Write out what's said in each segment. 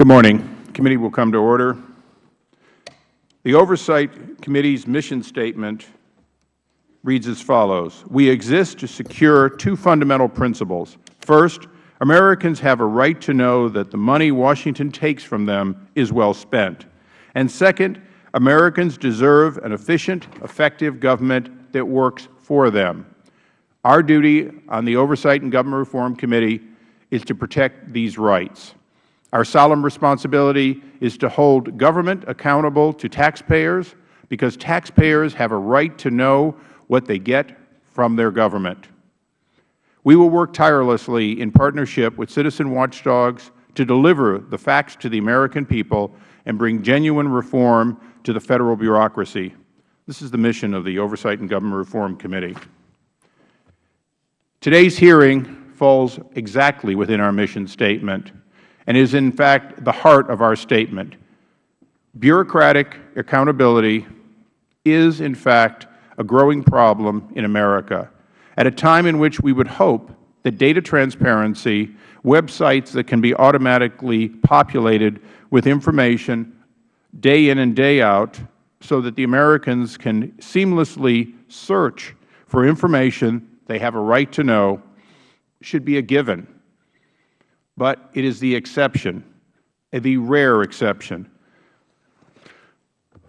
Good morning. The committee will come to order. The Oversight Committee's mission statement reads as follows. We exist to secure two fundamental principles. First, Americans have a right to know that the money Washington takes from them is well spent. And second, Americans deserve an efficient, effective government that works for them. Our duty on the Oversight and Government Reform Committee is to protect these rights. Our solemn responsibility is to hold government accountable to taxpayers because taxpayers have a right to know what they get from their government. We will work tirelessly in partnership with citizen watchdogs to deliver the facts to the American people and bring genuine reform to the Federal bureaucracy. This is the mission of the Oversight and Government Reform Committee. Today's hearing falls exactly within our mission statement and is in fact the heart of our statement. Bureaucratic accountability is in fact a growing problem in America at a time in which we would hope that data transparency, websites that can be automatically populated with information day in and day out so that the Americans can seamlessly search for information they have a right to know should be a given but it is the exception, the rare exception.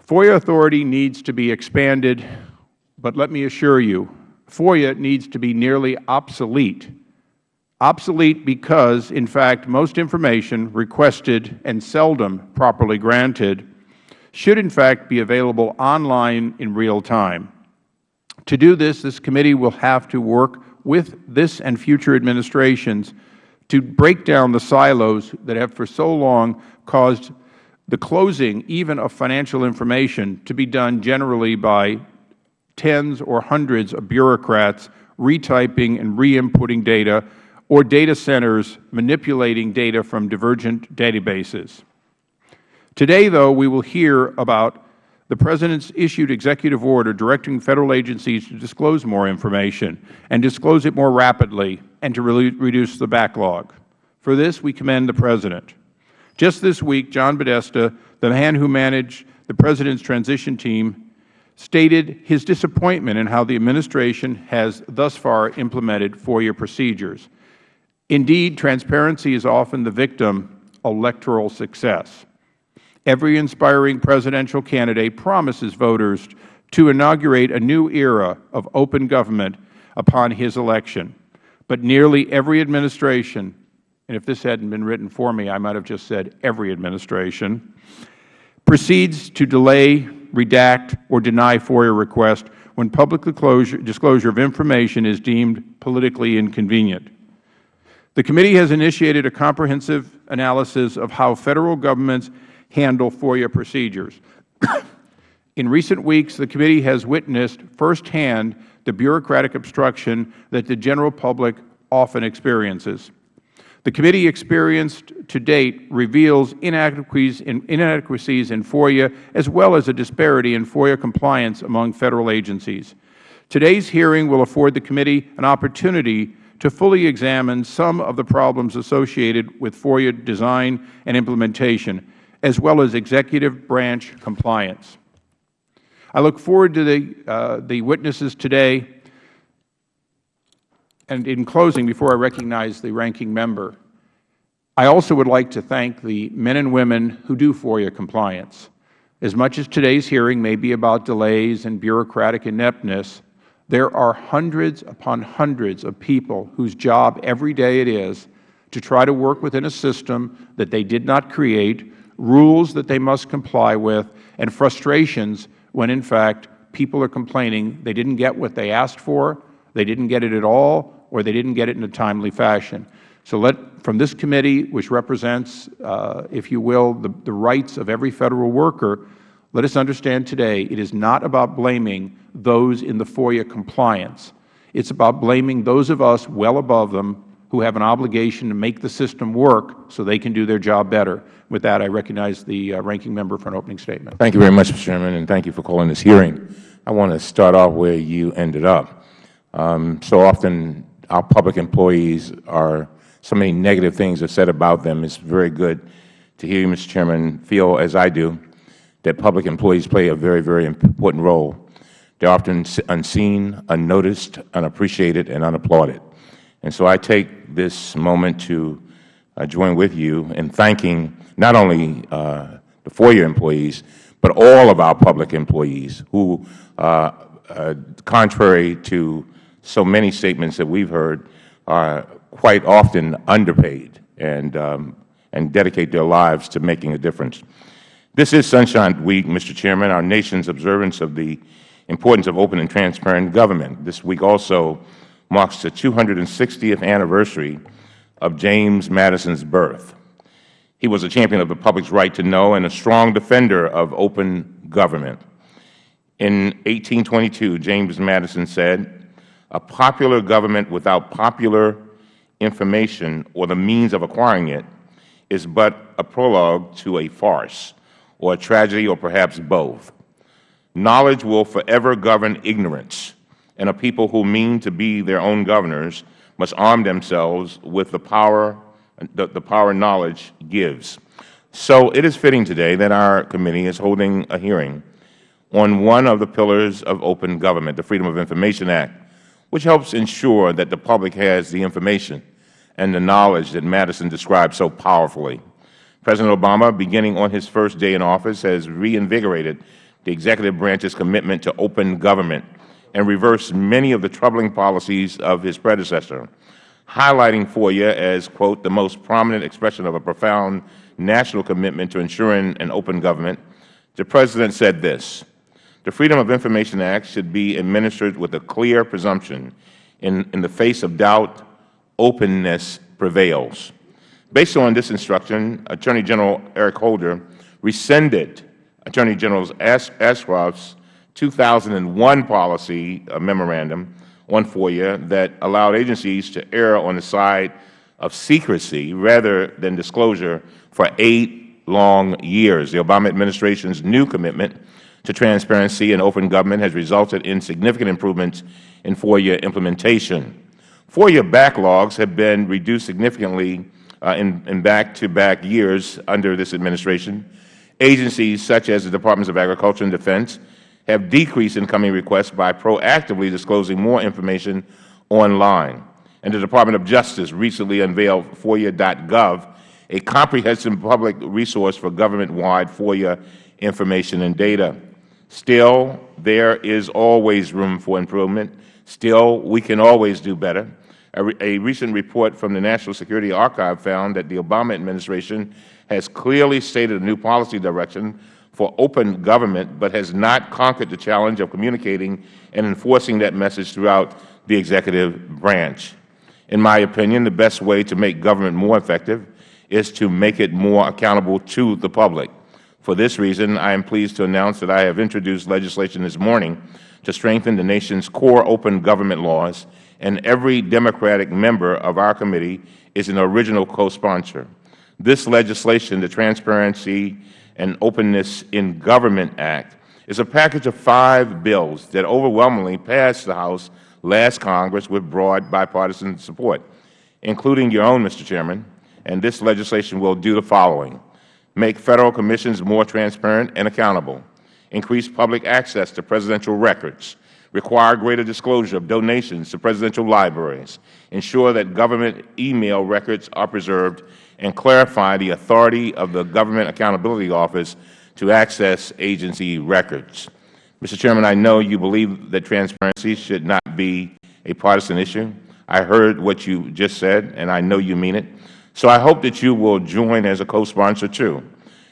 FOIA authority needs to be expanded, but let me assure you, FOIA needs to be nearly obsolete. Obsolete because, in fact, most information requested and seldom properly granted should, in fact, be available online in real time. To do this, this committee will have to work with this and future administrations to break down the silos that have for so long caused the closing even of financial information to be done generally by tens or hundreds of bureaucrats retyping and re-inputting data or data centers manipulating data from divergent databases. Today, though, we will hear about the President's issued executive order directing Federal agencies to disclose more information and disclose it more rapidly and to reduce the backlog. For this, we commend the President. Just this week, John Podesta, the man who managed the President's transition team, stated his disappointment in how the Administration has thus far implemented FOIA procedures. Indeed, transparency is often the victim of electoral success. Every inspiring Presidential candidate promises voters to inaugurate a new era of open government upon his election. But nearly every administration, and if this hadn't been written for me, I might have just said every administration, proceeds to delay, redact, or deny FOIA requests when public disclosure of information is deemed politically inconvenient. The committee has initiated a comprehensive analysis of how Federal governments handle FOIA procedures. In recent weeks, the committee has witnessed firsthand the bureaucratic obstruction that the general public often experiences. The committee experienced to date reveals inadequacies in, inadequacies in FOIA as well as a disparity in FOIA compliance among Federal agencies. Today's hearing will afford the committee an opportunity to fully examine some of the problems associated with FOIA design and implementation as well as executive branch compliance. I look forward to the, uh, the witnesses today. And in closing, before I recognize the ranking member, I also would like to thank the men and women who do FOIA compliance. As much as today's hearing may be about delays and bureaucratic ineptness, there are hundreds upon hundreds of people whose job every day it is to try to work within a system that they did not create rules that they must comply with, and frustrations when, in fact, people are complaining they didn't get what they asked for, they didn't get it at all, or they didn't get it in a timely fashion. So let, from this committee, which represents, uh, if you will, the, the rights of every Federal worker, let us understand today it is not about blaming those in the FOIA compliance. It is about blaming those of us well above them who have an obligation to make the system work so they can do their job better. With that, I recognize the uh, ranking member for an opening statement. Thank you very much, Mr. Chairman, and thank you for calling this hearing. I want to start off where you ended up. Um, so often our public employees are, so many negative things are said about them. It's very good to hear you, Mr. Chairman, feel as I do that public employees play a very, very important role. They are often unseen, unnoticed, unappreciated, and unapplauded. And so I take this moment to join with you in thanking not only uh, the FOIA employees, but all of our public employees who, uh, uh contrary to so many statements that we have heard, are quite often underpaid and, um, and dedicate their lives to making a difference. This is Sunshine Week, Mr. Chairman, our nation's observance of the importance of open and transparent government. This week also marks the 260th anniversary of James Madison's birth. He was a champion of the public's right to know and a strong defender of open government. In 1822, James Madison said, a popular government without popular information or the means of acquiring it is but a prologue to a farce or a tragedy or perhaps both. Knowledge will forever govern ignorance, and a people who mean to be their own governors must arm themselves with the power the, the power knowledge gives. So it is fitting today that our committee is holding a hearing on one of the pillars of open government, the Freedom of Information Act, which helps ensure that the public has the information and the knowledge that Madison described so powerfully. President Obama, beginning on his first day in office, has reinvigorated the executive branch's commitment to open government and reversed many of the troubling policies of his predecessor, highlighting FOIA as, quote, the most prominent expression of a profound national commitment to ensuring an open government. The President said this, the Freedom of Information Act should be administered with a clear presumption. In, in the face of doubt, openness prevails. Based on this instruction, Attorney General Eric Holder rescinded Attorney General Ashcroft's 2001 policy memorandum on FOIA that allowed agencies to err on the side of secrecy rather than disclosure for eight long years. The Obama administration's new commitment to transparency and open government has resulted in significant improvements in FOIA implementation. FOIA backlogs have been reduced significantly uh, in back-to-back -back years under this administration. Agencies such as the Departments of Agriculture and Defense have decreased incoming requests by proactively disclosing more information online. And the Department of Justice recently unveiled FOIA.gov, a comprehensive public resource for government-wide FOIA information and data. Still, there is always room for improvement. Still, we can always do better. A, re a recent report from the National Security Archive found that the Obama administration has clearly stated a new policy direction for open government, but has not conquered the challenge of communicating and enforcing that message throughout the executive branch. In my opinion, the best way to make government more effective is to make it more accountable to the public. For this reason, I am pleased to announce that I have introduced legislation this morning to strengthen the nation's core open government laws and every Democratic member of our committee is an original co-sponsor. This legislation, the Transparency and Openness in Government Act, is a package of five bills that overwhelmingly passed the House last Congress with broad bipartisan support, including your own, Mr. Chairman. And this legislation will do the following. Make Federal commissions more transparent and accountable. Increase public access to presidential records require greater disclosure of donations to presidential libraries, ensure that government email records are preserved, and clarify the authority of the Government Accountability Office to access agency records. Mr. Chairman, I know you believe that transparency should not be a partisan issue. I heard what you just said, and I know you mean it. So I hope that you will join as a co-sponsor, too.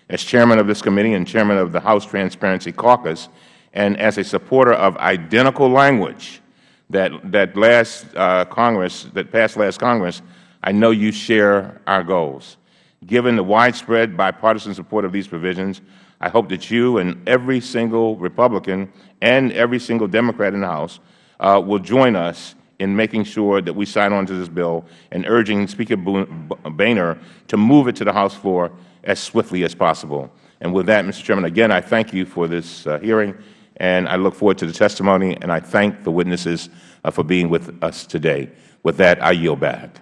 As Chairman of this committee and Chairman of the House Transparency Caucus, and as a supporter of identical language that, that last uh, Congress, that passed last Congress, I know you share our goals. Given the widespread bipartisan support of these provisions, I hope that you and every single Republican and every single Democrat in the House uh, will join us in making sure that we sign on to this bill and urging Speaker Boehner to move it to the House floor as swiftly as possible. And with that, Mr. Chairman, again, I thank you for this uh, hearing and I look forward to the testimony, and I thank the witnesses uh, for being with us today. With that, I yield back.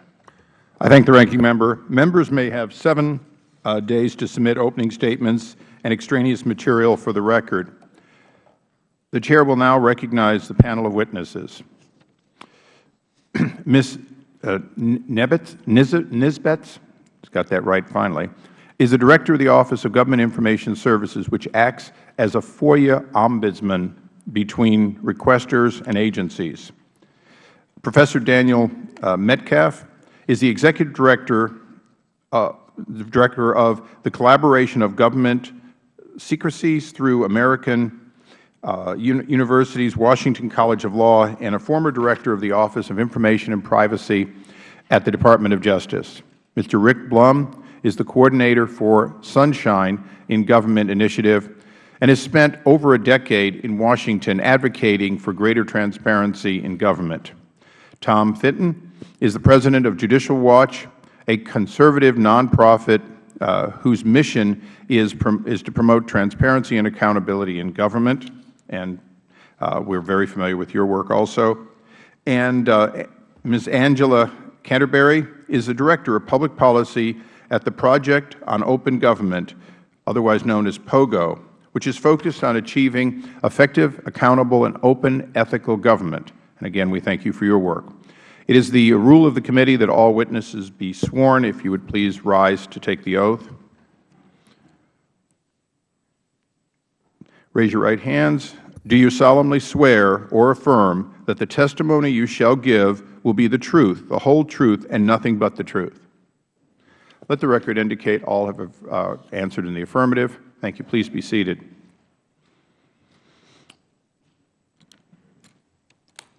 I thank the Ranking Member. Members may have seven uh, days to submit opening statements and extraneous material for the record. The Chair will now recognize the panel of witnesses. Ms. Uh, Nebetz, Nisbetz, got that right finally, is the Director of the Office of Government Information Services, which acts as a FOIA ombudsman between requesters and agencies. Professor Daniel uh, Metcalfe is the Executive Director, uh, Director of the Collaboration of Government Secrecies through American uh, University's Washington College of Law and a former Director of the Office of Information and Privacy at the Department of Justice. Mr. Rick Blum is the Coordinator for Sunshine in Government Initiative and has spent over a decade in Washington advocating for greater transparency in government. Tom Fitton is the President of Judicial Watch, a conservative nonprofit uh, whose mission is, is to promote transparency and accountability in government, and uh, we are very familiar with your work also. And uh, Ms. Angela Canterbury is the Director of Public Policy at the Project on Open Government, otherwise known as POGO, which is focused on achieving effective, accountable, and open ethical government. And again, we thank you for your work. It is the rule of the committee that all witnesses be sworn. If you would please rise to take the oath. Raise your right hands. Do you solemnly swear or affirm that the testimony you shall give will be the truth, the whole truth, and nothing but the truth? Let the record indicate all have uh, answered in the affirmative. Thank you. Please be seated.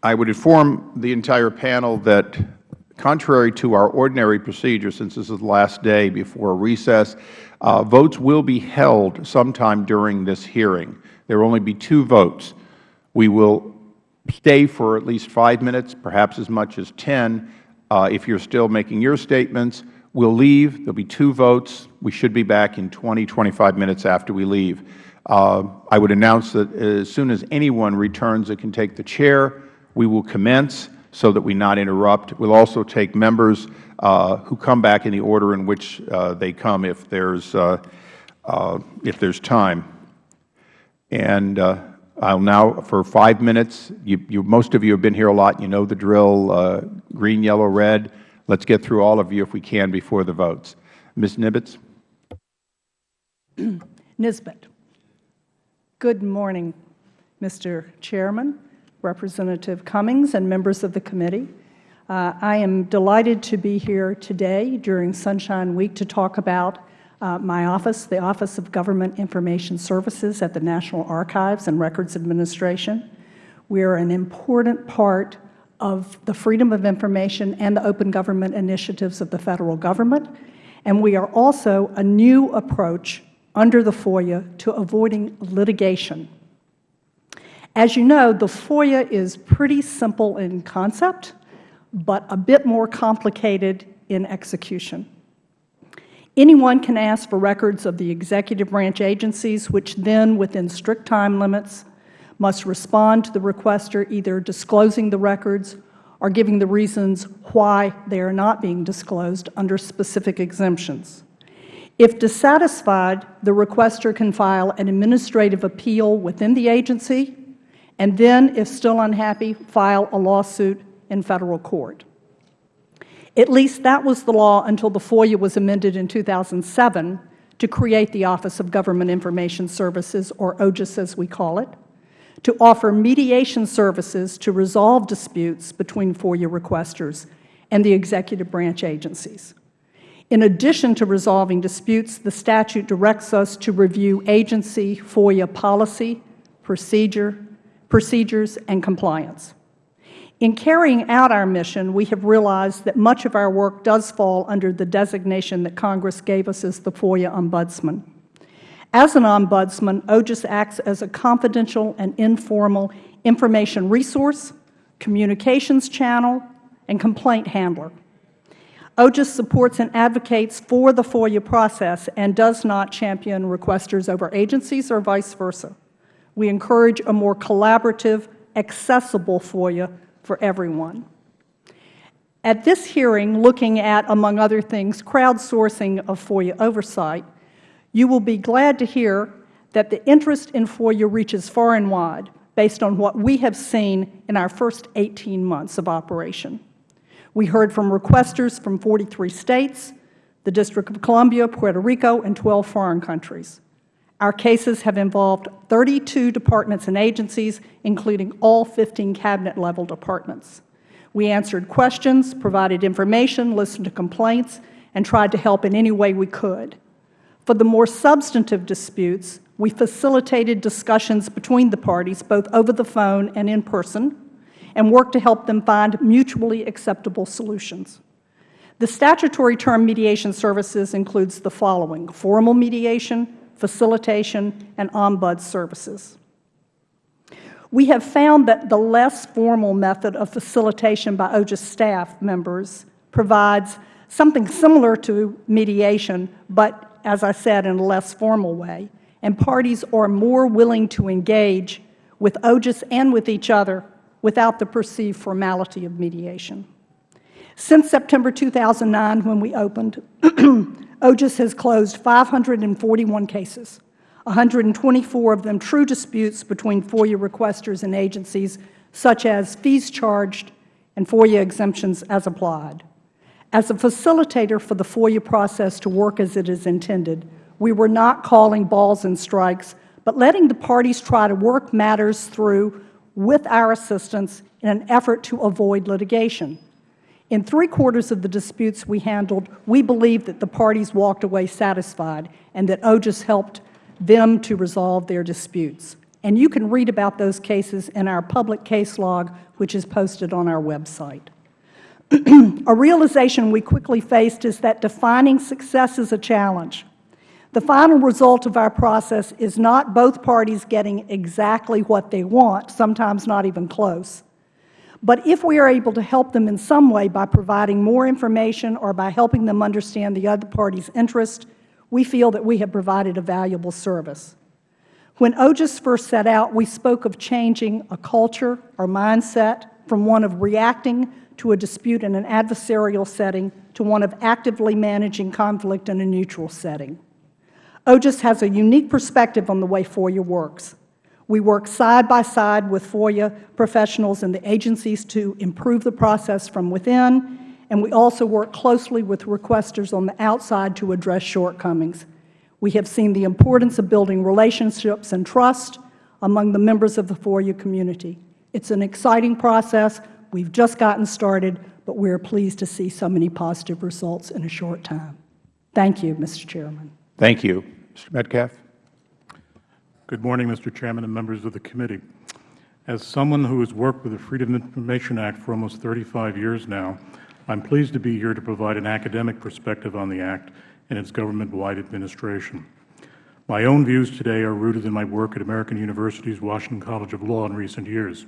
I would inform the entire panel that contrary to our ordinary procedure, since this is the last day before recess, uh, votes will be held sometime during this hearing. There will only be two votes. We will stay for at least five minutes, perhaps as much as 10, uh, if you are still making your statements. We will leave. There will be two votes. We should be back in 20, 25 minutes after we leave. Uh, I would announce that as soon as anyone returns that can take the chair, we will commence so that we not interrupt. We will also take members uh, who come back in the order in which uh, they come if there is uh, uh, if there is time. And uh, I will now, for five minutes, you, you, most of you have been here a lot. You know the drill, green, yellow, red. Let's get through all of you if we can before the votes. Ms. Nibbitz. Nisbet. Good morning, Mr. Chairman, Representative Cummings, and members of the committee. Uh, I am delighted to be here today during Sunshine Week to talk about uh, my office, the Office of Government Information Services at the National Archives and Records Administration. We are an important part of the freedom of information and the open government initiatives of the Federal Government. And we are also a new approach under the FOIA to avoiding litigation. As you know, the FOIA is pretty simple in concept, but a bit more complicated in execution. Anyone can ask for records of the executive branch agencies, which then, within strict time limits, must respond to the requester either disclosing the records or giving the reasons why they are not being disclosed under specific exemptions. If dissatisfied, the requester can file an administrative appeal within the agency and then, if still unhappy, file a lawsuit in Federal court. At least that was the law until the FOIA was amended in 2007 to create the Office of Government Information Services, or OGIS as we call it, to offer mediation services to resolve disputes between FOIA requesters and the executive branch agencies. In addition to resolving disputes, the statute directs us to review agency FOIA policy, procedure, procedures, and compliance. In carrying out our mission, we have realized that much of our work does fall under the designation that Congress gave us as the FOIA Ombudsman. As an ombudsman, OGIS acts as a confidential and informal information resource, communications channel, and complaint handler. OGIS supports and advocates for the FOIA process and does not champion requesters over agencies or vice versa. We encourage a more collaborative, accessible FOIA for everyone. At this hearing, looking at, among other things, crowdsourcing of FOIA oversight, you will be glad to hear that the interest in FOIA reaches far and wide based on what we have seen in our first 18 months of operation. We heard from requesters from 43 states, the District of Columbia, Puerto Rico, and 12 foreign countries. Our cases have involved 32 departments and agencies, including all 15 cabinet-level departments. We answered questions, provided information, listened to complaints, and tried to help in any way we could. For the more substantive disputes, we facilitated discussions between the parties, both over the phone and in person, and worked to help them find mutually acceptable solutions. The statutory term mediation services includes the following, formal mediation, facilitation, and ombuds services. We have found that the less formal method of facilitation by OGIS staff members provides something similar to mediation, but, as I said, in a less formal way, and parties are more willing to engage with OGIS and with each other without the perceived formality of mediation. Since September 2009, when we opened, OGIS has closed 541 cases, 124 of them true disputes between FOIA requesters and agencies, such as fees charged and FOIA exemptions as applied. As a facilitator for the FOIA process to work as it is intended, we were not calling balls and strikes, but letting the parties try to work matters through with our assistance in an effort to avoid litigation. In three-quarters of the disputes we handled, we believe that the parties walked away satisfied and that OGIS helped them to resolve their disputes. And you can read about those cases in our public case log, which is posted on our website. a realization we quickly faced is that defining success is a challenge. The final result of our process is not both parties getting exactly what they want, sometimes not even close. But if we are able to help them in some way by providing more information or by helping them understand the other party's interest, we feel that we have provided a valuable service. When OGIS first set out, we spoke of changing a culture or mindset from one of reacting to a dispute in an adversarial setting to one of actively managing conflict in a neutral setting. OGIS has a unique perspective on the way FOIA works. We work side by side with FOIA professionals and the agencies to improve the process from within, and we also work closely with requesters on the outside to address shortcomings. We have seen the importance of building relationships and trust among the members of the FOIA community. It's an exciting process. We've just gotten started, but we are pleased to see so many positive results in a short time. Thank you, Mr. Chairman. Thank you. Mr. Metcalfe. Good morning, Mr. Chairman and members of the committee. As someone who has worked with the Freedom of Information Act for almost 35 years now, I am pleased to be here to provide an academic perspective on the Act and its government-wide administration. My own views today are rooted in my work at American University's Washington College of Law in recent years,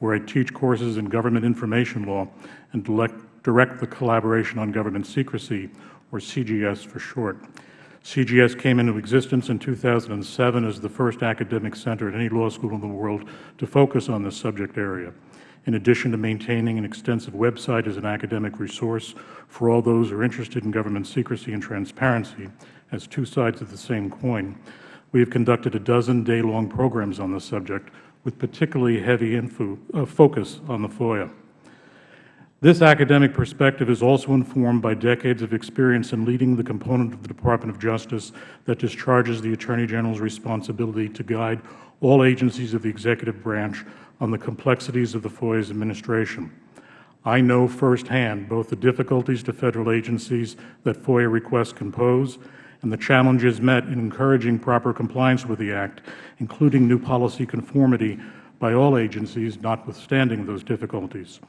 where I teach courses in government information law and direct the Collaboration on Government Secrecy, or CGS for short. CGS came into existence in 2007 as the first academic center at any law school in the world to focus on this subject area. In addition to maintaining an extensive website as an academic resource for all those who are interested in government secrecy and transparency as two sides of the same coin, we have conducted a dozen day-long programs on the subject with particularly heavy info, uh, focus on the FOIA. This academic perspective is also informed by decades of experience in leading the component of the Department of Justice that discharges the Attorney General's responsibility to guide all agencies of the executive branch on the complexities of the FOIA's administration. I know firsthand both the difficulties to Federal agencies that FOIA requests can pose and the challenges met in encouraging proper compliance with the Act, including new policy conformity by all agencies, notwithstanding those difficulties.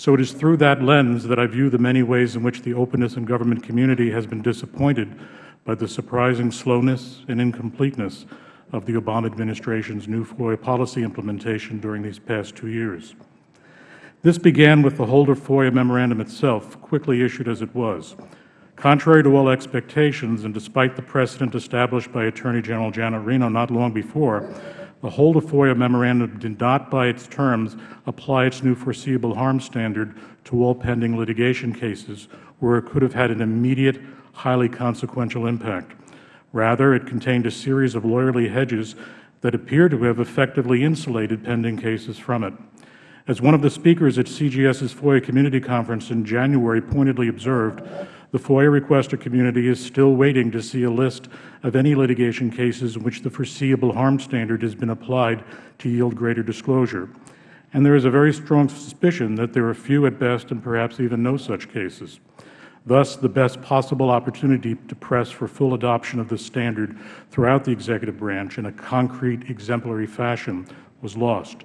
So it is through that lens that I view the many ways in which the openness and government community has been disappointed by the surprising slowness and incompleteness of the Obama administration's new FOIA policy implementation during these past two years. This began with the Holder FOIA memorandum itself, quickly issued as it was. Contrary to all expectations, and despite the precedent established by Attorney General Janet Reno not long before, The Holder FOIA memorandum did not, by its terms, apply its new foreseeable harm standard to all pending litigation cases where it could have had an immediate, highly consequential impact. Rather, it contained a series of lawyerly hedges that appear to have effectively insulated pending cases from it. As one of the speakers at CGS's FOIA Community Conference in January pointedly observed, the FOIA requester community is still waiting to see a list of any litigation cases in which the foreseeable harm standard has been applied to yield greater disclosure. And there is a very strong suspicion that there are few at best and perhaps even no such cases. Thus, the best possible opportunity to press for full adoption of this standard throughout the executive branch in a concrete, exemplary fashion was lost.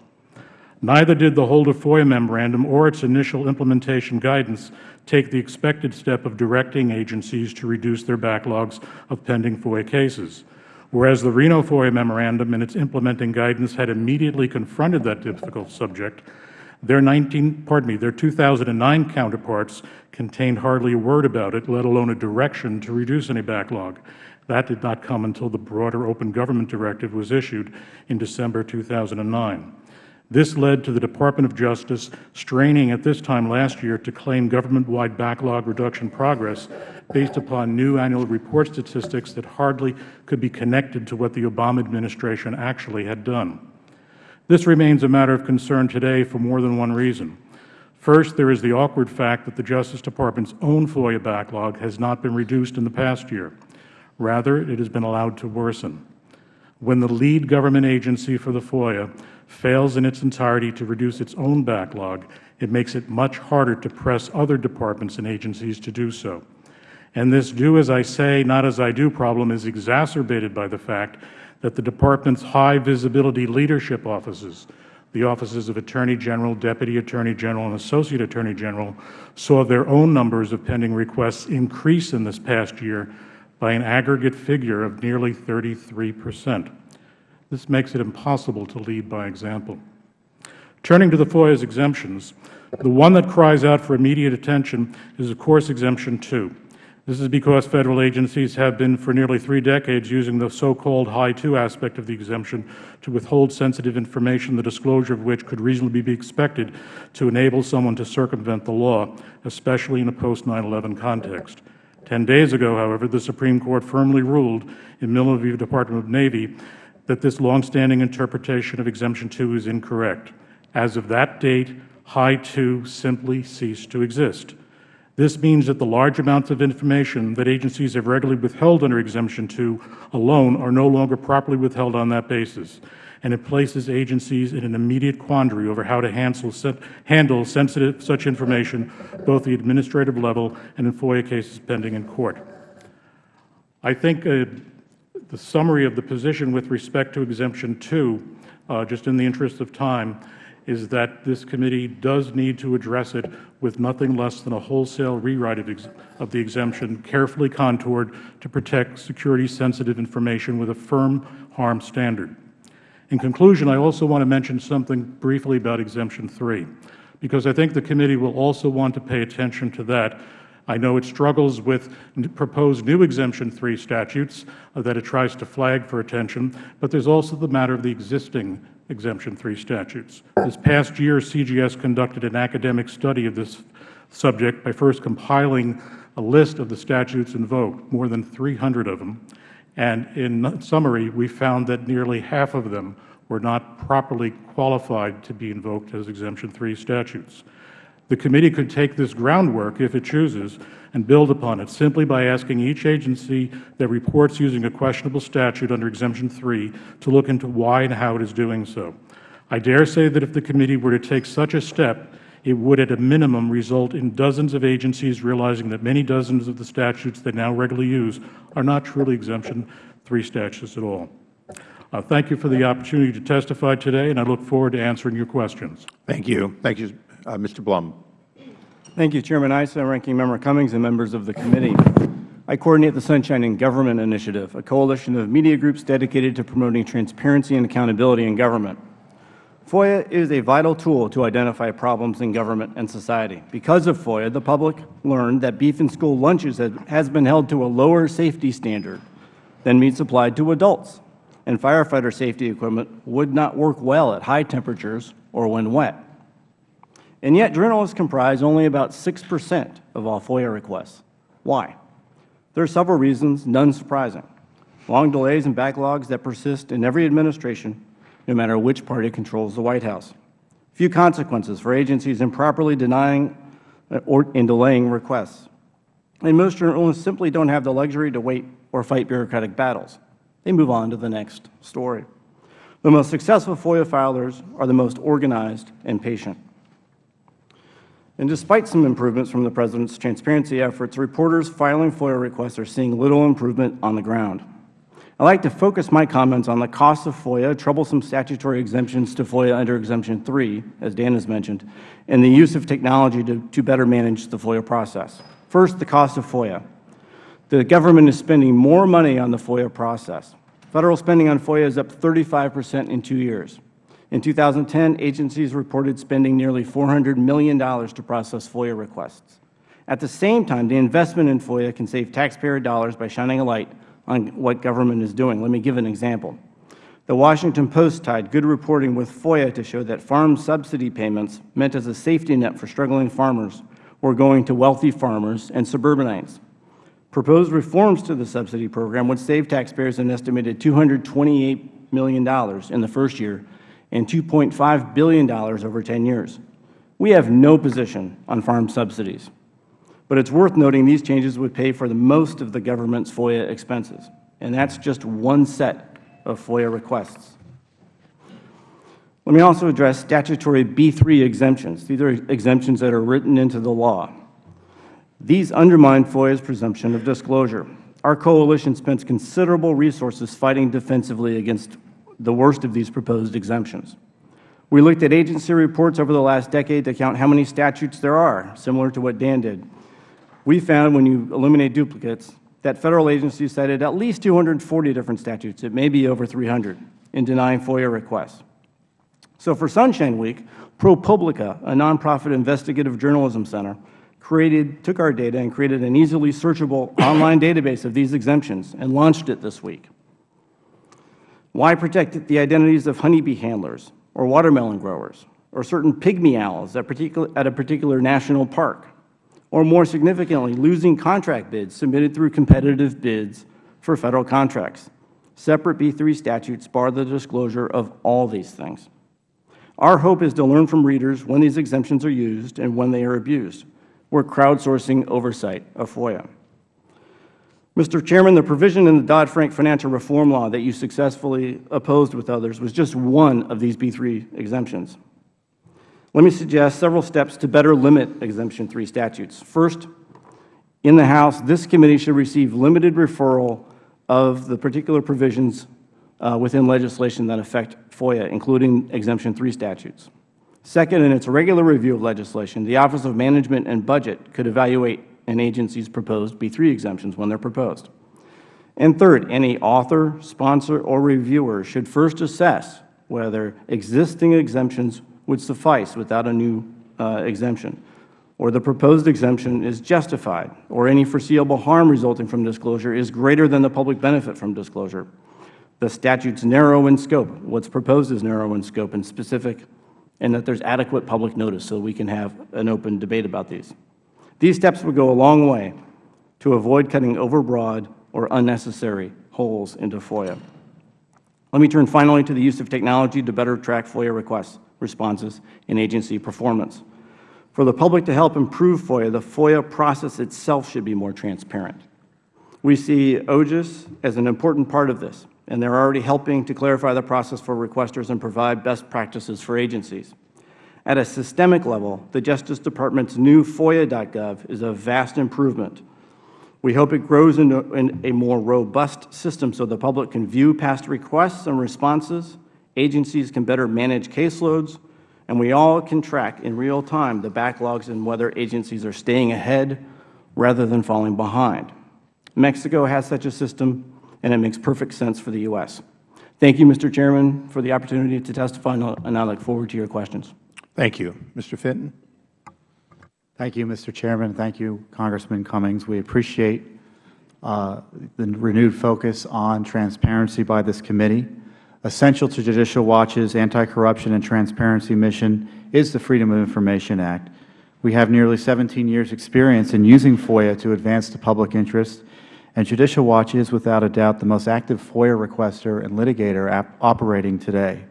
Neither did the Holder FOIA memorandum or its initial implementation guidance take the expected step of directing agencies to reduce their backlogs of pending FOIA cases. Whereas the Reno FOIA memorandum and its implementing guidance had immediately confronted that difficult subject, their 19, pardon me, their 2009 counterparts contained hardly a word about it, let alone a direction to reduce any backlog. That did not come until the broader Open Government Directive was issued in December 2009. This led to the Department of Justice straining at this time last year to claim government-wide backlog reduction progress based upon new annual report statistics that hardly could be connected to what the Obama administration actually had done. This remains a matter of concern today for more than one reason. First, there is the awkward fact that the Justice Department's own FOIA backlog has not been reduced in the past year. Rather, it has been allowed to worsen. When the lead government agency for the FOIA fails in its entirety to reduce its own backlog, it makes it much harder to press other departments and agencies to do so. And this do as I say, not as I do problem is exacerbated by the fact that the Department's high visibility leadership offices, the offices of Attorney General, Deputy Attorney General, and Associate Attorney General, saw their own numbers of pending requests increase in this past year by an aggregate figure of nearly 33 percent. This makes it impossible to lead by example. Turning to the FOIA's exemptions, the one that cries out for immediate attention is, of course, Exemption 2. This is because Federal agencies have been for nearly three decades using the so-called High 2 aspect of the exemption to withhold sensitive information, the disclosure of which could reasonably be expected to enable someone to circumvent the law, especially in a post-9-11 context. Ten days ago, however, the Supreme Court firmly ruled in Milner v. Department of Navy that this longstanding interpretation of Exemption 2 is incorrect. As of that date, High 2 simply ceased to exist. This means that the large amounts of information that agencies have regularly withheld under Exemption 2 alone are no longer properly withheld on that basis, and it places agencies in an immediate quandary over how to handle, sensitive such information both the administrative level and in FOIA cases pending in court. I think uh, the summary of the position with respect to Exemption 2, uh, just in the interest of time, is that this committee does need to address it with nothing less than a wholesale rewrite of, of the exemption, carefully contoured to protect security-sensitive information with a firm harm standard. In conclusion, I also want to mention something briefly about Exemption 3, because I think the committee will also want to pay attention to that I know it struggles with proposed new Exemption 3 statutes uh, that it tries to flag for attention, but there is also the matter of the existing Exemption 3 statutes. This past year, CGS conducted an academic study of this subject by first compiling a list of the statutes invoked, more than 300 of them, and in summary, we found that nearly half of them were not properly qualified to be invoked as Exemption 3 statutes. The committee could take this groundwork, if it chooses, and build upon it simply by asking each agency that reports using a questionable statute under Exemption 3 to look into why and how it is doing so. I dare say that if the committee were to take such a step, it would at a minimum result in dozens of agencies realizing that many dozens of the statutes they now regularly use are not truly Exemption 3 statutes at all. Uh, thank you for the opportunity to testify today, and I look forward to answering your questions. Thank you. Thank you, uh, Mr. Blum. Thank you, Chairman Issa, Ranking Member Cummings, and members of the committee. I coordinate the Sunshine in Government Initiative, a coalition of media groups dedicated to promoting transparency and accountability in government. FOIA is a vital tool to identify problems in government and society. Because of FOIA, the public learned that beef in school lunches has been held to a lower safety standard than meat supplied to adults. and firefighter safety equipment would not work well at high temperatures or when wet. And yet journalists comprise only about 6 percent of all FOIA requests. Why? There are several reasons, none surprising. Long delays and backlogs that persist in every administration, no matter which party controls the White House. Few consequences for agencies improperly denying uh, or and delaying requests. And most journalists simply don't have the luxury to wait or fight bureaucratic battles. They move on to the next story. The most successful FOIA filers are the most organized and patient. And despite some improvements from the President's transparency efforts, reporters filing FOIA requests are seeing little improvement on the ground. I would like to focus my comments on the cost of FOIA, troublesome statutory exemptions to FOIA under Exemption 3, as Dan has mentioned, and the use of technology to, to better manage the FOIA process. First, the cost of FOIA. The government is spending more money on the FOIA process. Federal spending on FOIA is up 35 percent in two years. In 2010, agencies reported spending nearly $400 million to process FOIA requests. At the same time, the investment in FOIA can save taxpayer dollars by shining a light on what government is doing. Let me give an example. The Washington Post tied good reporting with FOIA to show that farm subsidy payments meant as a safety net for struggling farmers were going to wealthy farmers and suburbanites. Proposed reforms to the subsidy program would save taxpayers an estimated $228 million in the first year and $2.5 billion over 10 years. We have no position on farm subsidies. But it is worth noting these changes would pay for the most of the government's FOIA expenses, and that is just one set of FOIA requests. Let me also address statutory B3 exemptions. These are exemptions that are written into the law. These undermine FOIA's presumption of disclosure. Our coalition spends considerable resources fighting defensively against the worst of these proposed exemptions. We looked at agency reports over the last decade to count how many statutes there are, similar to what Dan did. We found when you eliminate duplicates that Federal agencies cited at least 240 different statutes, it may be over 300, in denying FOIA requests. So for Sunshine Week, ProPublica, a nonprofit investigative journalism center, created, took our data and created an easily searchable online database of these exemptions and launched it this week. Why protect the identities of honeybee handlers or watermelon growers or certain pygmy owls at, a particular national park? or more significantly, losing contract bids submitted through competitive bids for Federal contracts. Separate B3 statutes bar the disclosure of all these things. Our hope is to learn from readers when these exemptions are used and when they are abused. We are crowdsourcing oversight of FOIA. Mr. Chairman, the provision in the Dodd-Frank financial reform law that you successfully opposed with others was just one of these B3 exemptions. Let me suggest several steps to better limit Exemption 3 statutes. First, in the House, this committee should receive limited referral of the particular provisions uh, within legislation that affect FOIA, including Exemption 3 statutes. Second, in its regular review of legislation, the Office of Management and Budget could evaluate an agency's proposed B3 exemptions when they are proposed. And third, any author, sponsor, or reviewer should first assess whether existing exemptions would suffice without a new uh, exemption, or the proposed exemption is justified, or any foreseeable harm resulting from disclosure is greater than the public benefit from disclosure. The statute is narrow in scope. What is proposed is narrow in scope and specific, and that there is adequate public notice so we can have an open debate about these. These steps would go a long way to avoid cutting overbroad or unnecessary holes into FOIA. Let me turn finally to the use of technology to better track FOIA requests responses and agency performance. For the public to help improve FOIA, the FOIA process itself should be more transparent. We see OGIS as an important part of this, and they are already helping to clarify the process for requesters and provide best practices for agencies. At a systemic level, the Justice Department's new FOIA.gov is a vast improvement. We hope it grows into a more robust system so the public can view past requests and responses, agencies can better manage caseloads, and we all can track in real time the backlogs and whether agencies are staying ahead rather than falling behind. Mexico has such a system, and it makes perfect sense for the U.S. Thank you, Mr. Chairman, for the opportunity to testify, and I look forward to your questions. Thank you. Mr. Fitton. Thank you, Mr. Chairman. Thank you, Congressman Cummings. We appreciate uh, the renewed focus on transparency by this committee. Essential to Judicial Watch's anti-corruption and transparency mission is the Freedom of Information Act. We have nearly 17 years' experience in using FOIA to advance the public interest, and Judicial Watch is without a doubt the most active FOIA requester and litigator operating today.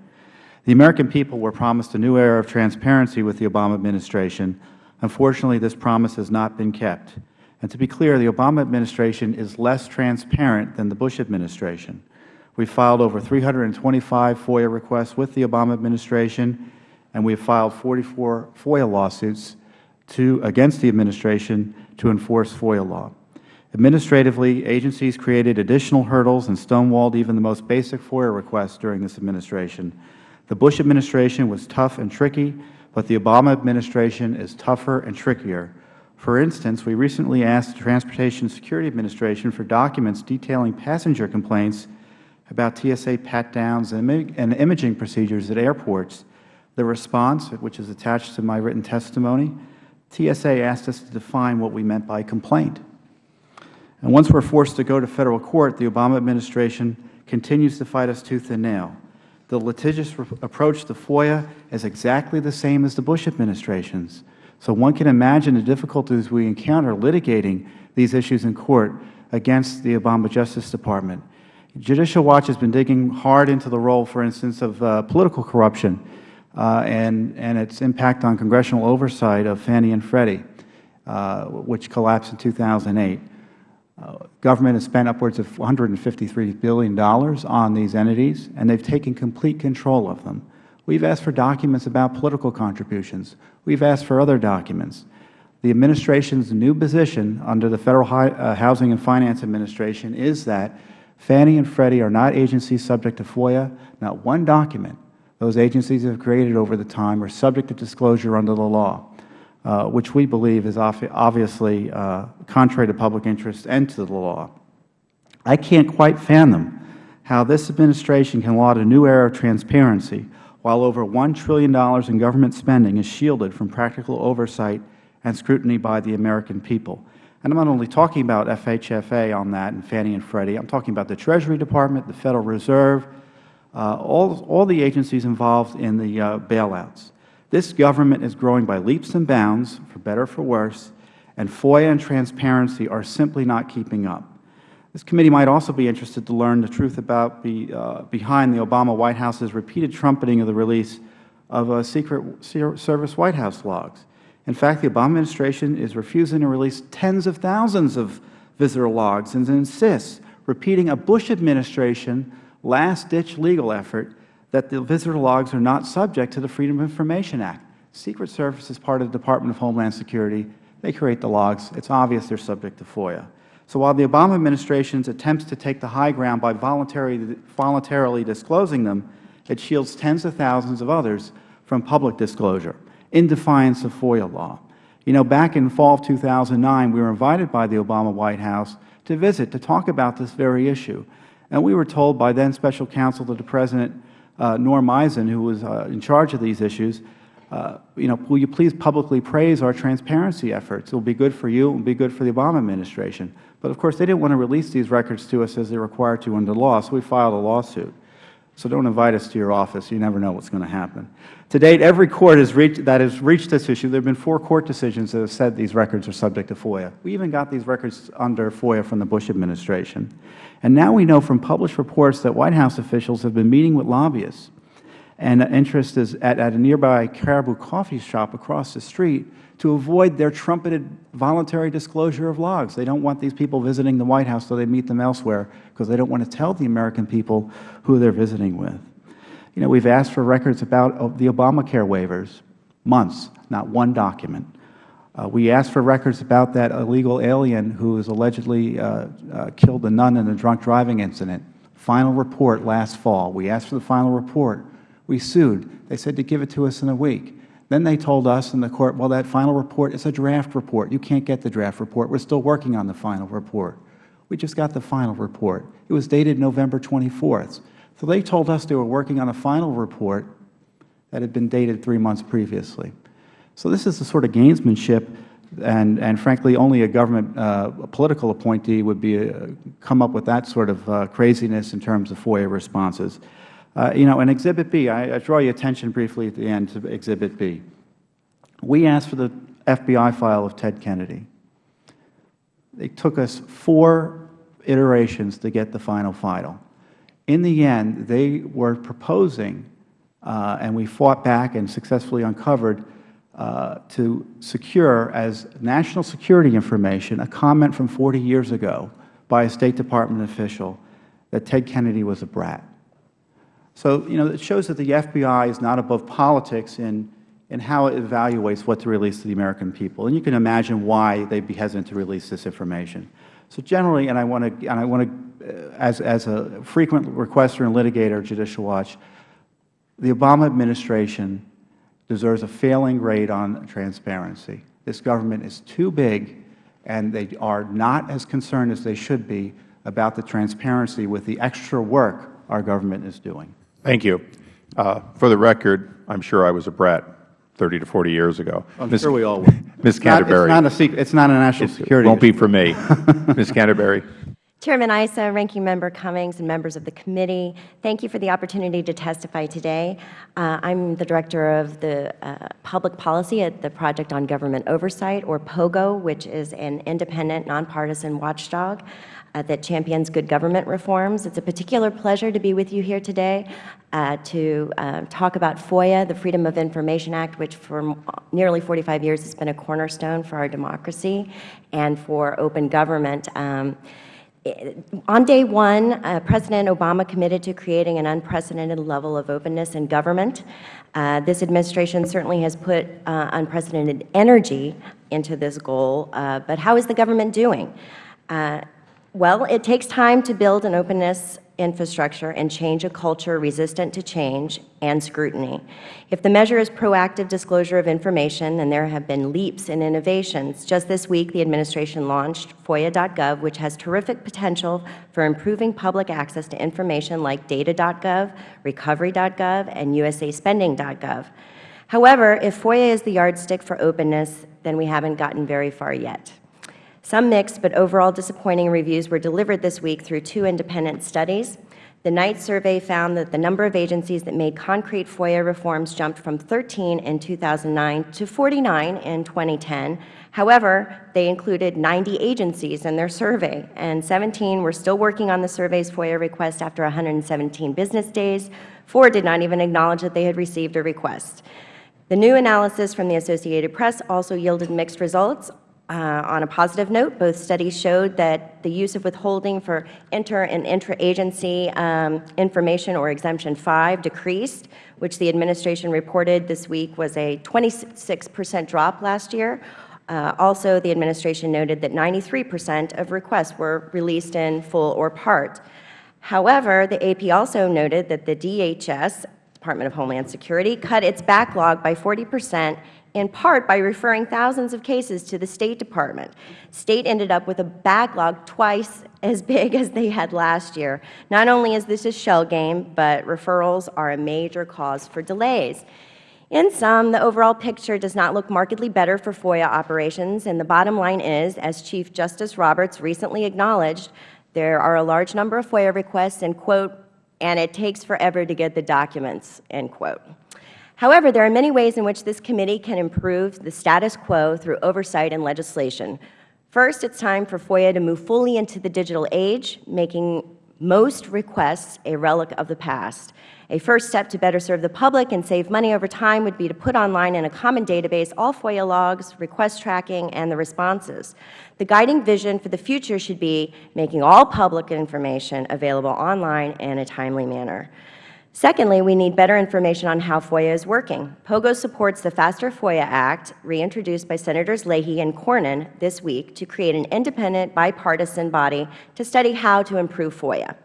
The American people were promised a new era of transparency with the Obama administration. Unfortunately, this promise has not been kept. And to be clear, the Obama administration is less transparent than the Bush administration. We filed over 325 FOIA requests with the Obama administration, and we have filed 44 FOIA lawsuits to, against the administration to enforce FOIA law. Administratively, agencies created additional hurdles and stonewalled even the most basic FOIA requests during this administration. The Bush administration was tough and tricky, but the Obama administration is tougher and trickier. For instance, we recently asked the Transportation Security Administration for documents detailing passenger complaints about TSA pat-downs and imaging procedures at airports. The response, which is attached to my written testimony, TSA asked us to define what we meant by complaint. And once we are forced to go to Federal court, the Obama administration continues to fight us tooth and nail. The litigious approach to FOIA is exactly the same as the Bush administration's. So one can imagine the difficulties we encounter litigating these issues in court against the Obama Justice Department. Judicial Watch has been digging hard into the role, for instance, of uh, political corruption uh, and, and its impact on congressional oversight of Fannie and Freddie, uh, which collapsed in 2008. Government has spent upwards of $153 billion on these entities, and they have taken complete control of them. We have asked for documents about political contributions. We have asked for other documents. The Administration's new position under the Federal uh, Housing and Finance Administration is that Fannie and Freddie are not agencies subject to FOIA. Not one document those agencies have created over the time are subject to disclosure under the law, uh, which we believe is obviously uh, contrary to public interest and to the law. I can't quite fathom how this Administration can laud a new era of transparency while over $1 trillion in government spending is shielded from practical oversight and scrutiny by the American people. And I am not only talking about FHFA on that and Fannie and Freddie. I am talking about the Treasury Department, the Federal Reserve, uh, all, all the agencies involved in the uh, bailouts. This government is growing by leaps and bounds, for better or for worse, and FOIA and transparency are simply not keeping up. This committee might also be interested to learn the truth about uh, behind the Obama White House's repeated trumpeting of the release of uh, Secret Service White House logs. In fact, the Obama administration is refusing to release tens of thousands of visitor logs and insists, repeating a Bush administration last-ditch legal effort, that the visitor logs are not subject to the Freedom of Information Act. Secret Service is part of the Department of Homeland Security. They create the logs. It is obvious they are subject to FOIA. So while the Obama administration's attempts to take the high ground by voluntarily, voluntarily disclosing them, it shields tens of thousands of others from public disclosure in defiance of FOIA law. You know, back in fall of 2009, we were invited by the Obama White House to visit to talk about this very issue. And we were told by then Special Counsel to the President, uh, Norm Eisen, who was uh, in charge of these issues, uh, you know, will you please publicly praise our transparency efforts? It will be good for you. It will be good for the Obama administration. But of course, they didn't want to release these records to us as they are required to under law, so we filed a lawsuit. So don't invite us to your office. You never know what's going to happen. To date, every court has reached, that has reached this issue, there have been four court decisions that have said these records are subject to FOIA. We even got these records under FOIA from the Bush administration. And now we know from published reports that White House officials have been meeting with lobbyists and interest is at, at a nearby Caribou coffee shop across the street to avoid their trumpeted voluntary disclosure of logs. They don't want these people visiting the White House so they meet them elsewhere because they don't want to tell the American people who they are visiting with. You know, we have asked for records about the Obamacare waivers, months, not one document. Uh, we asked for records about that illegal alien who was allegedly uh, uh, killed a nun in a drunk driving incident. Final report last fall. We asked for the final report. We sued. They said to give it to us in a week. Then they told us in the court, well, that final report is a draft report. You can't get the draft report. We're still working on the final report. We just got the final report. It was dated November 24th. So they told us they were working on a final report that had been dated three months previously. So this is the sort of gamesmanship and, and frankly, only a government uh, a political appointee would be uh, come up with that sort of uh, craziness in terms of FOIA responses. Uh, you know, in Exhibit B, I, I draw your attention briefly at the end to Exhibit B. We asked for the FBI file of Ted Kennedy. It took us four iterations to get the final file. In the end, they were proposing, uh, and we fought back and successfully uncovered, uh, to secure as national security information a comment from 40 years ago by a State Department official that Ted Kennedy was a brat. So, you know, it shows that the FBI is not above politics in, in how it evaluates what to release to the American people. And you can imagine why they'd be hesitant to release this information. So generally, and I want to, and I want to, uh, as, as a frequent requester and litigator at Judicial Watch, the Obama administration deserves a failing grade on transparency. This government is too big, and they are not as concerned as they should be about the transparency with the extra work our government is doing. Thank you. Uh, for the record, I'm sure I was a brat 30 to 40 years ago. I'm Ms. sure we all will. Ms. It's not- Canterbury. It's not a secret. It's not a national security It won't be for me. Ms. Canterbury. Chairman Issa, Ranking Member Cummings, and members of the committee, thank you for the opportunity to testify today. Uh, I'm the Director of the uh, Public Policy at the Project on Government Oversight, or POGO, which is an independent, nonpartisan watchdog uh, that champions good government reforms. It's a particular pleasure to be with you here today uh, to uh, talk about FOIA, the Freedom of Information Act, which for nearly 45 years has been a cornerstone for our democracy and for open government. Um, on day one, uh, President Obama committed to creating an unprecedented level of openness in government. Uh, this administration certainly has put uh, unprecedented energy into this goal, uh, but how is the government doing? Uh, well, it takes time to build an openness infrastructure and change a culture resistant to change and scrutiny. If the measure is proactive disclosure of information, then there have been leaps in innovations. Just this week, the administration launched FOIA.gov, which has terrific potential for improving public access to information like data.gov, recovery.gov, and usaspending.gov. However, if FOIA is the yardstick for openness, then we haven't gotten very far yet. Some mixed but overall disappointing reviews were delivered this week through two independent studies. The Knight survey found that the number of agencies that made concrete FOIA reforms jumped from 13 in 2009 to 49 in 2010. However, they included 90 agencies in their survey, and 17 were still working on the survey's FOIA request after 117 business days. Four did not even acknowledge that they had received a request. The new analysis from the Associated Press also yielded mixed results. Uh, on a positive note, both studies showed that the use of withholding for inter and intra-agency um, information, or Exemption 5, decreased, which the administration reported this week was a 26 percent drop last year. Uh, also, the administration noted that 93 percent of requests were released in full or part. However, the AP also noted that the DHS, Department of Homeland Security, cut its backlog by 40 percent in part by referring thousands of cases to the State Department. State ended up with a backlog twice as big as they had last year. Not only is this a shell game, but referrals are a major cause for delays. In sum, the overall picture does not look markedly better for FOIA operations, and the bottom line is, as Chief Justice Roberts recently acknowledged, there are a large number of FOIA requests, and, quote, and it takes forever to get the documents, end quote. However, there are many ways in which this committee can improve the status quo through oversight and legislation. First, it is time for FOIA to move fully into the digital age, making most requests a relic of the past. A first step to better serve the public and save money over time would be to put online in a common database all FOIA logs, request tracking, and the responses. The guiding vision for the future should be making all public information available online in a timely manner. Secondly, we need better information on how FOIA is working. POGO supports the Faster FOIA Act, reintroduced by Senators Leahy and Cornyn this week, to create an independent, bipartisan body to study how to improve FOIA.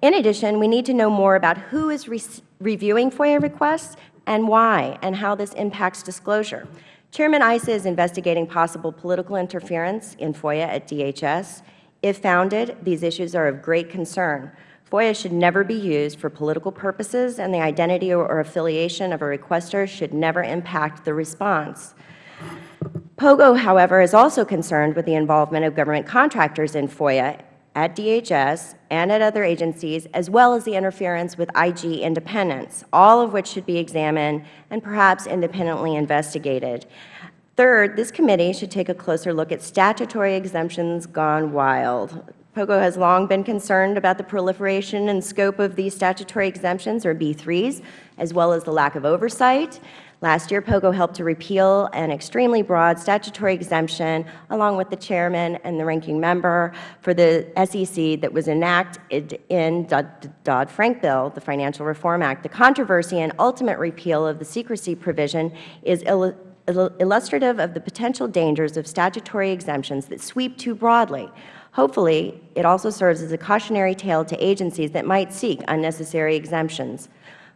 In addition, we need to know more about who is re reviewing FOIA requests and why, and how this impacts disclosure. Chairman Issa is investigating possible political interference in FOIA at DHS. If founded, these issues are of great concern. FOIA should never be used for political purposes, and the identity or affiliation of a requester should never impact the response. POGO, however, is also concerned with the involvement of government contractors in FOIA at DHS and at other agencies, as well as the interference with IG independence, all of which should be examined and perhaps independently investigated. Third, this committee should take a closer look at statutory exemptions gone wild. POGO has long been concerned about the proliferation and scope of these statutory exemptions, or B3s, as well as the lack of oversight. Last year, POGO helped to repeal an extremely broad statutory exemption, along with the chairman and the ranking member, for the SEC that was enacted in Dodd-Frank bill, the Financial Reform Act. The controversy and ultimate repeal of the secrecy provision is illustrative of the potential dangers of statutory exemptions that sweep too broadly. Hopefully, it also serves as a cautionary tale to agencies that might seek unnecessary exemptions.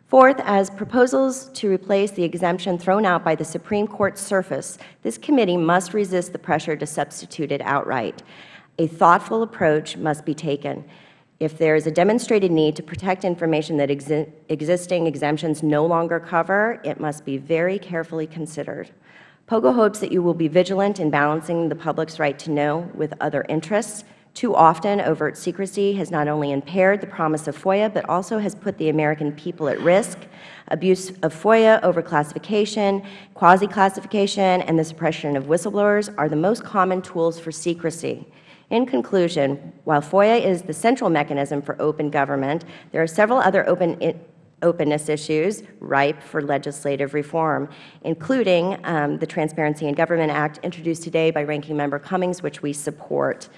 Fourth, as proposals to replace the exemption thrown out by the Supreme Court surface, this committee must resist the pressure to substitute it outright. A thoughtful approach must be taken. If there is a demonstrated need to protect information that exi existing exemptions no longer cover, it must be very carefully considered. POGO hopes that you will be vigilant in balancing the public's right to know with other interests. Too often, overt secrecy has not only impaired the promise of FOIA, but also has put the American people at risk. Abuse of FOIA, overclassification, quasi-classification, and the suppression of whistleblowers are the most common tools for secrecy. In conclusion, while FOIA is the central mechanism for open government, there are several other open openness issues ripe for legislative reform, including um, the Transparency in Government Act introduced today by Ranking Member Cummings, which we support.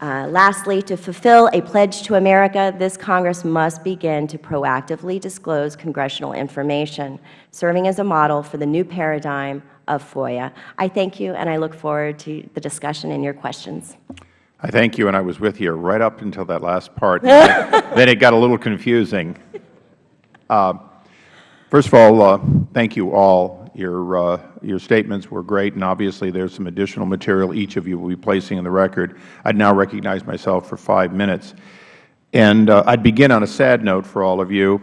Uh, lastly, to fulfill a pledge to America, this Congress must begin to proactively disclose congressional information, serving as a model for the new paradigm of FOIA. I thank you, and I look forward to the discussion and your questions. I thank you, and I was with you right up until that last part. then it got a little confusing. Uh, first of all, uh, thank you all. Your, uh, your statements were great, and obviously there is some additional material each of you will be placing in the record. I now recognize myself for five minutes. And uh, I would begin on a sad note for all of you.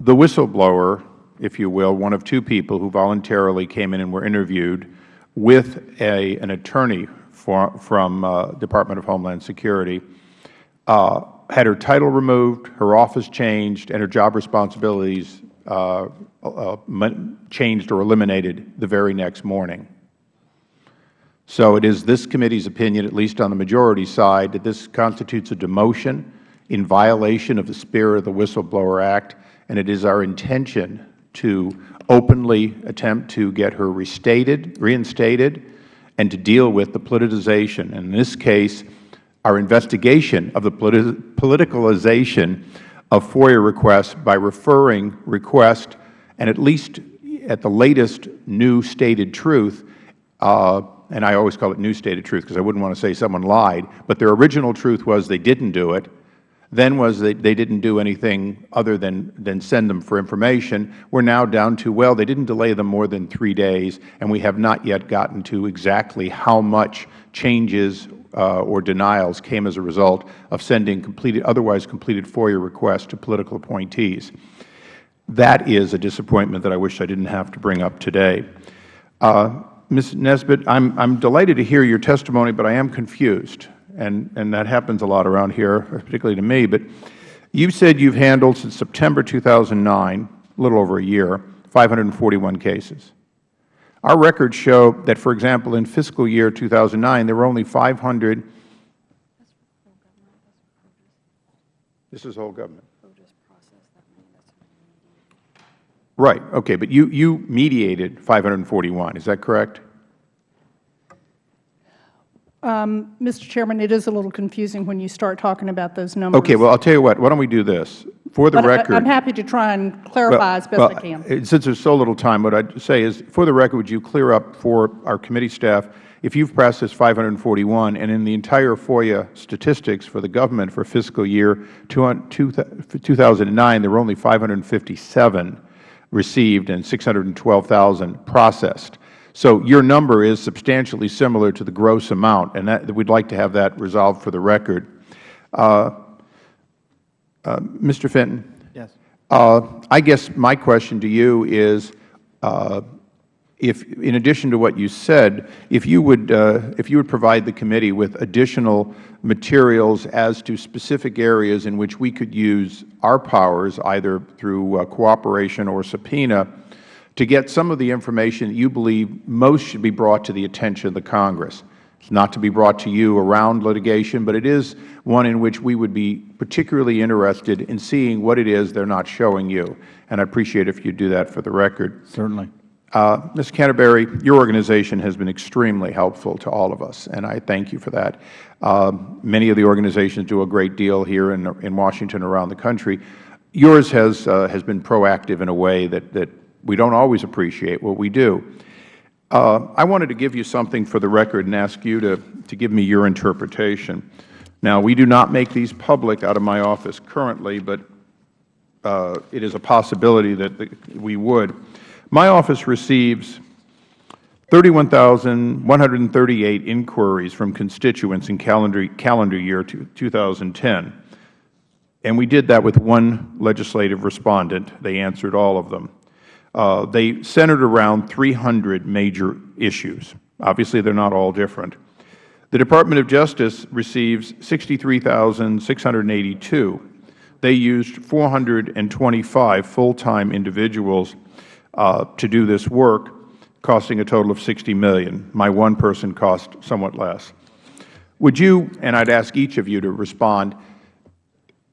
The whistleblower, if you will, one of two people who voluntarily came in and were interviewed with a, an attorney for, from uh, Department of Homeland Security, uh, had her title removed, her office changed, and her job responsibilities uh, uh, changed or eliminated the very next morning. So it is this committee's opinion, at least on the majority side, that this constitutes a demotion in violation of the spirit of the Whistleblower Act, and it is our intention to openly attempt to get her restated, reinstated, and to deal with the politicization. In this case, our investigation of the politi politicalization of FOIA requests by referring requests and at least at the latest new stated truth, uh, and I always call it new stated truth because I wouldn't want to say someone lied, but their original truth was they didn't do it, then was that they didn't do anything other than, than send them for information. We are now down to, well, they didn't delay them more than three days, and we have not yet gotten to exactly how much changes uh, or denials came as a result of sending completed, otherwise completed FOIA requests to political appointees. That is a disappointment that I wish I didn't have to bring up today. Uh, Ms. Nisbet, I'm, I'm delighted to hear your testimony, but I am confused, and, and that happens a lot around here, particularly to me. But you said you've handled since September 2009, a little over a year, 541 cases. Our records show that, for example, in fiscal year 2009, there were only 500. This is whole government. Right. Okay. But you, you mediated 541. Is that correct? Um, Mr. Chairman, it is a little confusing when you start talking about those numbers. Okay. Well, I'll tell you what. Why don't we do this? For the but record. I, am happy to try and clarify well, as best well, I can. Since there's so little time, what I'd say is, for the record, would you clear up for our committee staff, if you've processed 541, and in the entire FOIA statistics for the government for fiscal year 2009, there were only 557 received and 612,000 processed. So your number is substantially similar to the gross amount, and that, we'd like to have that resolved for the record. Uh, uh, Mr. Fitton? Yes. Uh, I guess my question to you is, uh, if, in addition to what you said, if you would, uh, if you would provide the committee with additional materials as to specific areas in which we could use our powers, either through uh, cooperation or subpoena, to get some of the information that you believe most should be brought to the attention of the Congress. It's not to be brought to you around litigation, but it is one in which we would be particularly interested in seeing what it is they are not showing you. And I appreciate if you do that for the record. Certainly. Uh, Ms. Canterbury, your organization has been extremely helpful to all of us, and I thank you for that. Uh, many of the organizations do a great deal here in, in Washington around the country. Yours has, uh, has been proactive in a way that, that we don't always appreciate what we do. Uh, I wanted to give you something for the record and ask you to, to give me your interpretation. Now, we do not make these public out of my office currently, but uh, it is a possibility that the, we would. My office receives 31,138 inquiries from constituents in calendar, calendar year 2010. And we did that with one legislative respondent. They answered all of them. Uh, they centered around 300 major issues. Obviously, they are not all different. The Department of Justice receives 63,682. They used 425 full-time individuals uh, to do this work, costing a total of 60 million. My one person cost somewhat less. Would you, and I would ask each of you to respond,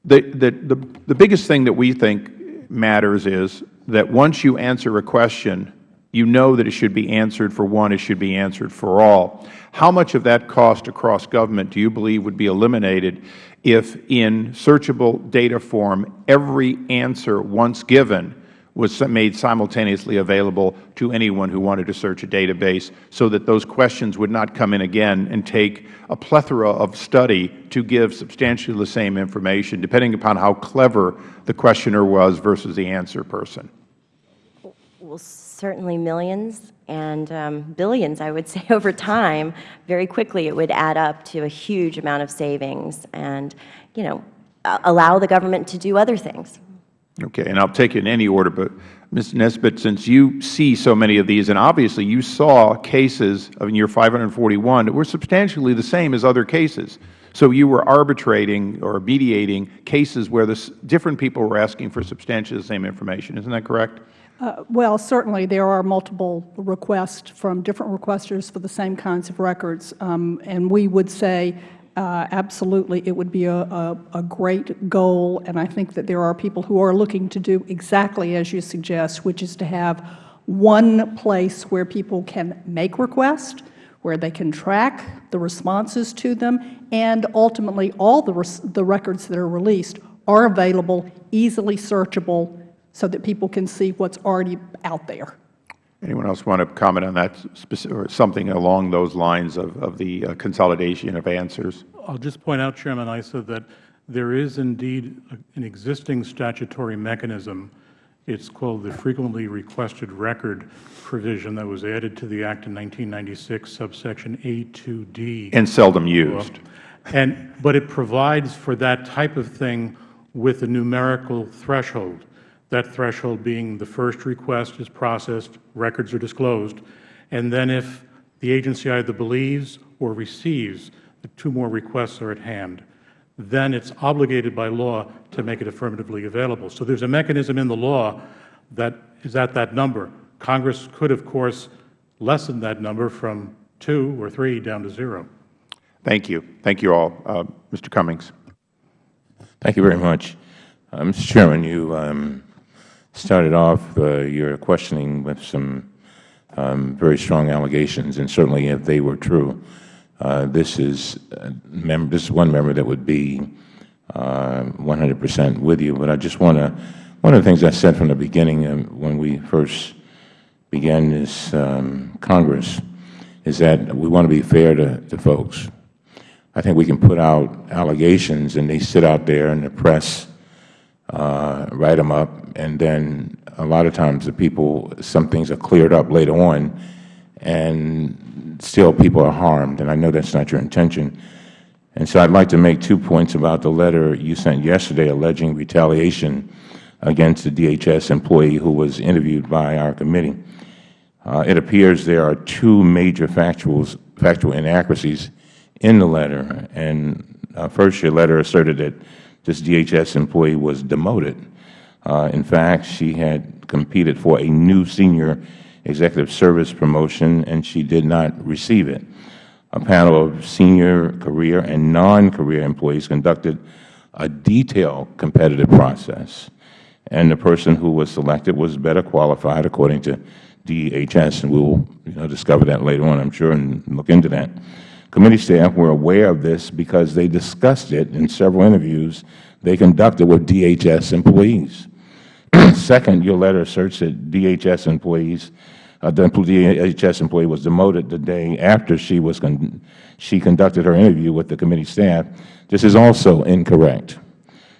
the, the, the, the biggest thing that we think matters is that once you answer a question, you know that it should be answered for one, it should be answered for all. How much of that cost across government do you believe would be eliminated if in searchable data form every answer once given was made simultaneously available to anyone who wanted to search a database so that those questions would not come in again and take a plethora of study to give substantially the same information, depending upon how clever the questioner was versus the answer person? Well, certainly millions and um, billions, I would say, over time. Very quickly, it would add up to a huge amount of savings and, you know, allow the government to do other things. Okay, and I'll take it in any order, but Ms. Nisbet, since you see so many of these, and obviously you saw cases in year 541 that were substantially the same as other cases. So you were arbitrating or mediating cases where this, different people were asking for substantially the same information. Isn't that correct? Uh, well, certainly there are multiple requests from different requesters for the same kinds of records. Um, and we would say uh, absolutely, it would be a, a, a, great goal, and I think that there are people who are looking to do exactly as you suggest, which is to have one place where people can make requests, where they can track the responses to them, and ultimately all the, the records that are released are available, easily searchable, so that people can see what is already out there. Anyone else want to comment on that or something along those lines of, of the uh, consolidation of answers? I'll just point out, Chairman Issa, that there is indeed an existing statutory mechanism. It's called the Frequently Requested Record provision that was added to the Act in 1996, subsection A2D. And seldom used. And, but it provides for that type of thing with a numerical threshold that threshold being the first request is processed, records are disclosed, and then if the agency either believes or receives that two more requests are at hand, then it is obligated by law to make it affirmatively available. So there is a mechanism in the law that is at that number. Congress could, of course, lessen that number from two or three down to zero. Thank you. Thank you all. Uh, Mr. Cummings. Thank you very much. Uh, Mr. Chairman, you um, started off uh, your questioning with some um, very strong allegations, and certainly if they were true, uh, this is uh, this is one member that would be 100 uh, percent with you. But I just want to one of the things I said from the beginning uh, when we first began this um, Congress is that we want to be fair to, to folks. I think we can put out allegations and they sit out there in the press write them up, and then a lot of times the people, some things are cleared up later on, and still people are harmed, and I know that's not your intention. And so I'd like to make two points about the letter you sent yesterday alleging retaliation against the DHS employee who was interviewed by our committee. Uh, it appears there are two major factuals, factual inaccuracies in the letter. And uh, first, your letter asserted that this DHS employee was demoted. Uh, in fact, she had competed for a new senior executive service promotion, and she did not receive it. A panel of senior career and non-career employees conducted a detailed competitive process, and the person who was selected was better qualified according to DHS, and we will you know, discover that later on, I am sure, and look into that. Committee staff were aware of this because they discussed it in several interviews they conducted with DHS employees. Second, your letter asserts that DHS employees, uh, the DHS employee was demoted the day after she was con she conducted her interview with the committee staff. This is also incorrect.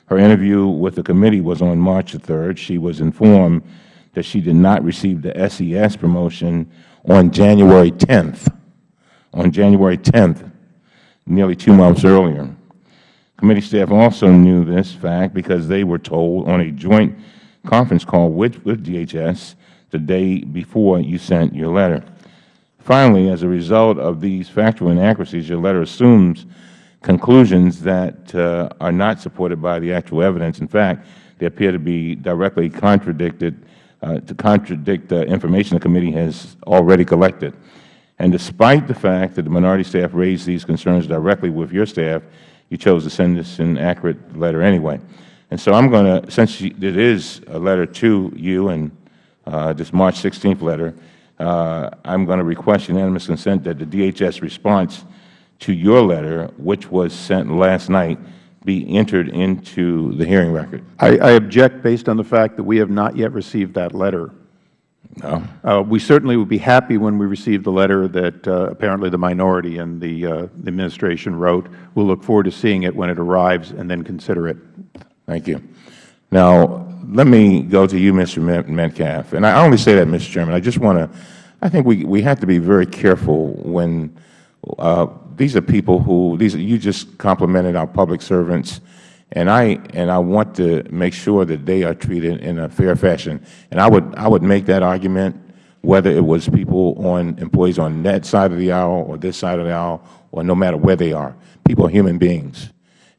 Her interview with the committee was on March 3rd. She was informed that she did not receive the SES promotion on January 10th. On January 10th, nearly two months earlier. Committee staff also knew this fact because they were told on a joint conference call with, with DHS the day before you sent your letter. Finally, as a result of these factual inaccuracies, your letter assumes conclusions that uh, are not supported by the actual evidence. In fact, they appear to be directly contradicted, uh, to contradict the information the committee has already collected. And despite the fact that the minority staff raised these concerns directly with your staff, you chose to send this an accurate letter anyway. And so I'm going to, since it is a letter to you and uh, this March 16th letter, uh, I'm going to request unanimous consent that the DHS response to your letter, which was sent last night, be entered into the hearing record. I, I object based on the fact that we have not yet received that letter. No. Uh, we certainly would be happy when we receive the letter that uh, apparently the minority and the, uh, the administration wrote. We'll look forward to seeing it when it arrives and then consider it. Thank you. Now, let me go to you, Mr. Metcalfe. And I only say that, Mr. Chairman. I just want to, I think we, we have to be very careful when uh, these are people who, these you just complimented our public servants, and I, and I want to make sure that they are treated in a fair fashion. And I would, I would make that argument whether it was people on, employees on that side of the aisle or this side of the aisle, or no matter where they are. People are human beings,